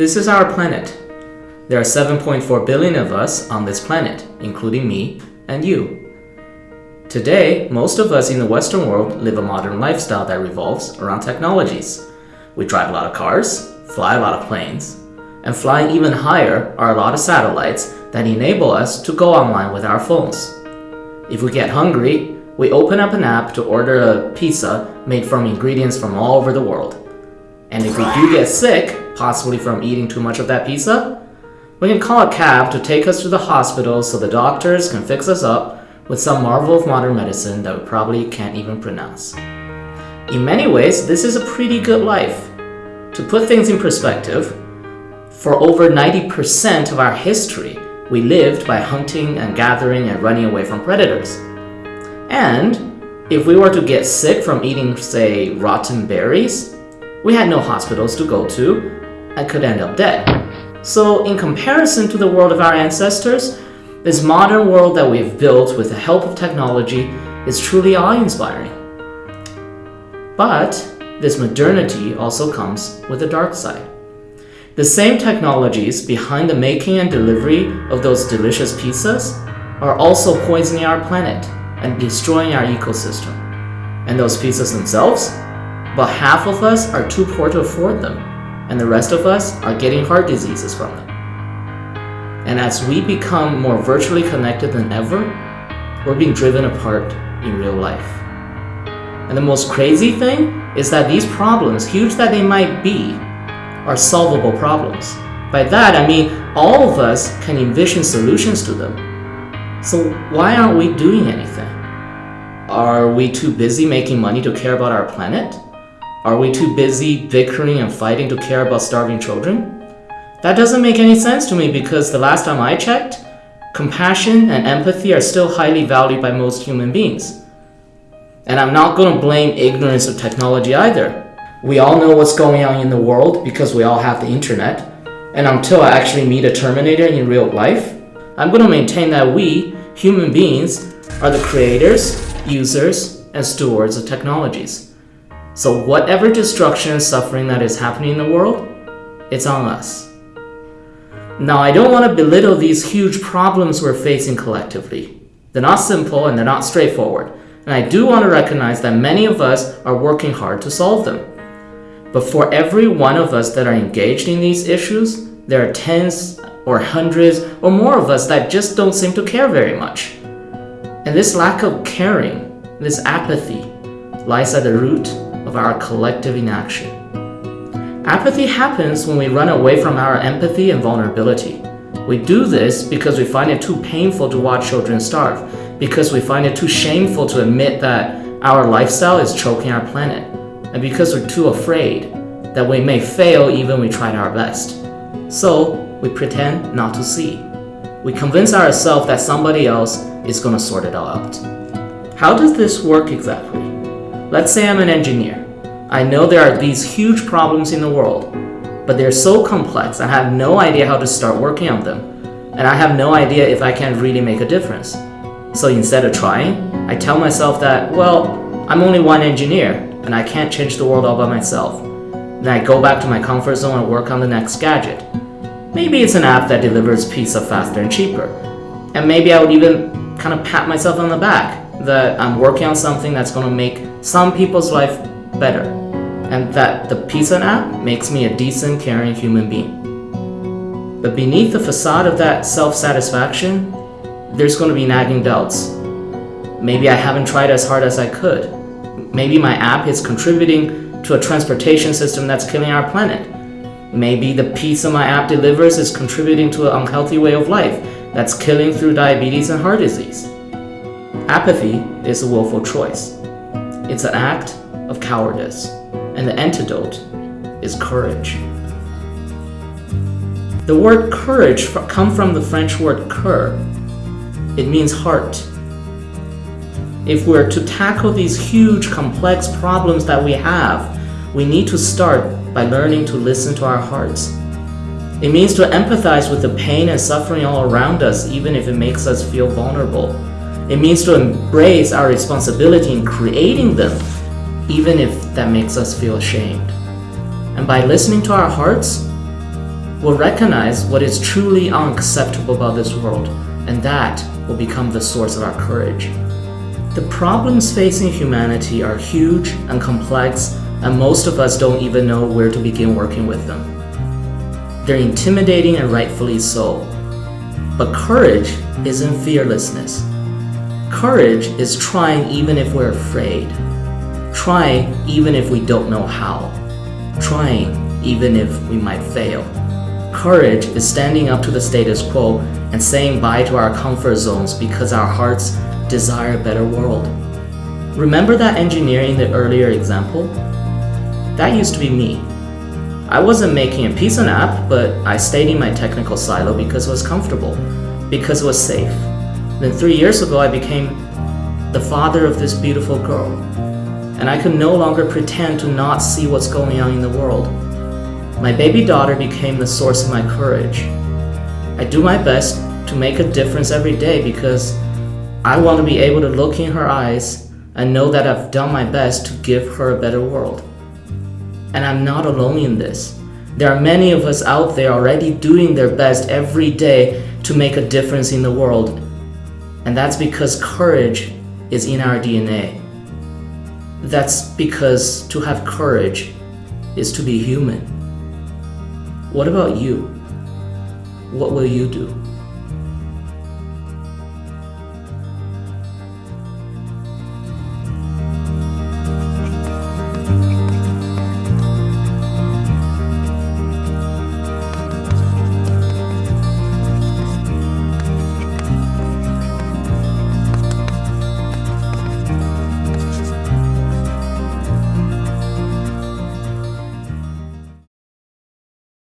This is our planet. There are 7.4 billion of us on this planet, including me and you. Today, most of us in the Western world live a modern lifestyle that revolves around technologies. We drive a lot of cars, fly a lot of planes, and flying even higher are a lot of satellites that enable us to go online with our phones. If we get hungry, we open up an app to order a pizza made from ingredients from all over the world. And if we do get sick, possibly from eating too much of that pizza, we can call a cab to take us to the hospital so the doctors can fix us up with some marvel of modern medicine that we probably can't even pronounce. In many ways, this is a pretty good life. To put things in perspective, for over 90% of our history, we lived by hunting and gathering and running away from predators. And if we were to get sick from eating, say, rotten berries, we had no hospitals to go to and could end up dead. So in comparison to the world of our ancestors, this modern world that we've built with the help of technology is truly awe-inspiring. But this modernity also comes with a dark side. The same technologies behind the making and delivery of those delicious pizzas are also poisoning our planet and destroying our ecosystem. And those pizzas themselves? About half of us are too poor to afford them and the rest of us are getting heart diseases from them. And as we become more virtually connected than ever, we're being driven apart in real life. And the most crazy thing is that these problems, huge that they might be, are solvable problems. By that, I mean all of us can envision solutions to them. So why aren't we doing anything? Are we too busy making money to care about our planet? Are we too busy bickering and fighting to care about starving children? That doesn't make any sense to me because the last time I checked, compassion and empathy are still highly valued by most human beings. And I'm not going to blame ignorance of technology either. We all know what's going on in the world because we all have the internet. And until I actually meet a Terminator in real life, I'm going to maintain that we, human beings, are the creators, users, and stewards of technologies. So whatever destruction and suffering that is happening in the world, it's on us. Now, I don't want to belittle these huge problems we're facing collectively. They're not simple and they're not straightforward. And I do want to recognize that many of us are working hard to solve them. But for every one of us that are engaged in these issues, there are tens or hundreds or more of us that just don't seem to care very much. And this lack of caring, this apathy, lies at the root of our collective inaction. Apathy happens when we run away from our empathy and vulnerability. We do this because we find it too painful to watch children starve, because we find it too shameful to admit that our lifestyle is choking our planet, and because we're too afraid that we may fail even we tried our best. So, we pretend not to see. We convince ourselves that somebody else is going to sort it all out. How does this work exactly? Let's say I'm an engineer. I know there are these huge problems in the world, but they're so complex I have no idea how to start working on them, and I have no idea if I can really make a difference. So instead of trying, I tell myself that, well, I'm only one engineer, and I can't change the world all by myself. Then I go back to my comfort zone and work on the next gadget. Maybe it's an app that delivers pizza faster and cheaper. And maybe I would even kind of pat myself on the back that I'm working on something that's going to make some people's life better and that the pizza app makes me a decent, caring human being. But beneath the facade of that self-satisfaction, there's going to be nagging doubts. Maybe I haven't tried as hard as I could. Maybe my app is contributing to a transportation system that's killing our planet. Maybe the pizza my app delivers is contributing to an unhealthy way of life that's killing through diabetes and heart disease. Apathy is a willful choice. It's an act of cowardice, and the antidote is courage. The word courage comes from the French word cœur. It means heart. If we're to tackle these huge, complex problems that we have, we need to start by learning to listen to our hearts. It means to empathize with the pain and suffering all around us, even if it makes us feel vulnerable. It means to embrace our responsibility in creating them, even if that makes us feel ashamed. And by listening to our hearts, we'll recognize what is truly unacceptable about this world, and that will become the source of our courage. The problems facing humanity are huge and complex, and most of us don't even know where to begin working with them. They're intimidating and rightfully so. But courage isn't fearlessness. Courage is trying even if we're afraid. Trying even if we don't know how. Trying even if we might fail. Courage is standing up to the status quo and saying bye to our comfort zones because our hearts desire a better world. Remember that engineer in the earlier example? That used to be me. I wasn't making a Pizza app, but I stayed in my technical silo because it was comfortable, because it was safe. Then three years ago, I became the father of this beautiful girl, and I could no longer pretend to not see what's going on in the world. My baby daughter became the source of my courage. I do my best to make a difference every day because I want to be able to look in her eyes and know that I've done my best to give her a better world. And I'm not alone in this. There are many of us out there already doing their best every day to make a difference in the world. And that's because courage is in our DNA. That's because to have courage is to be human. What about you? What will you do?